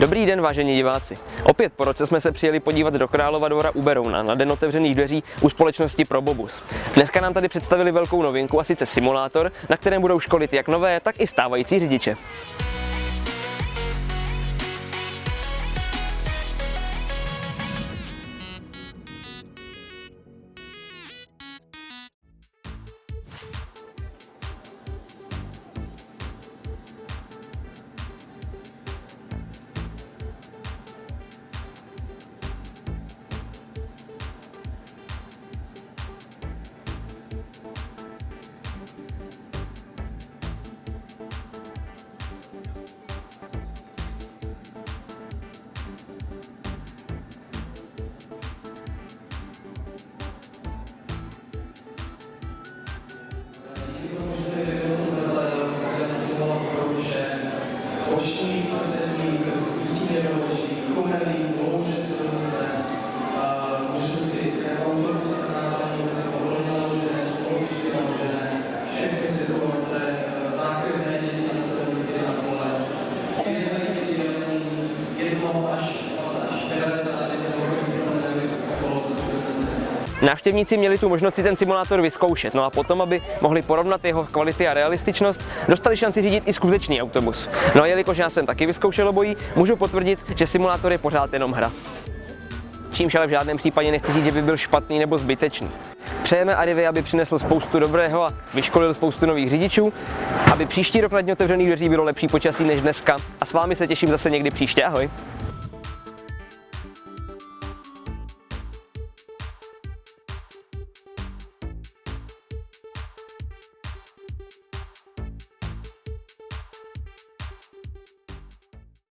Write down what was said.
Dobrý den, vážení diváci. Opět po roce jsme se přijeli podívat do Králova dvora u Berouna na den otevřených dveří u společnosti Probobus. Dneska nám tady představili velkou novinku a sice simulátor, na kterém budou školit jak nové, tak i stávající řidiče. Jedno až 20 až 90 kilometrů ze silnice. Návštěvníci měli tu možnost si ten simulátor vyzkoušet, no a potom, aby mohli porovnat jeho kvality a realističnost, dostali šanci řídit i skutečný autobus. No a jelikož já jsem taky vyzkoušel obojí, můžu potvrdit, že simulátor je pořád jenom hra. Čímž ale v žádném případě nechci říct, že by byl špatný nebo zbytečný. Přejeme Arrivy, aby přinesl spoustu dobrého a vyškolil spoustu nových řidičů, aby příští rok na dně otevřených dveří bylo lepší počasí než dneska a s vámi se těším zase někdy příště. Ahoj!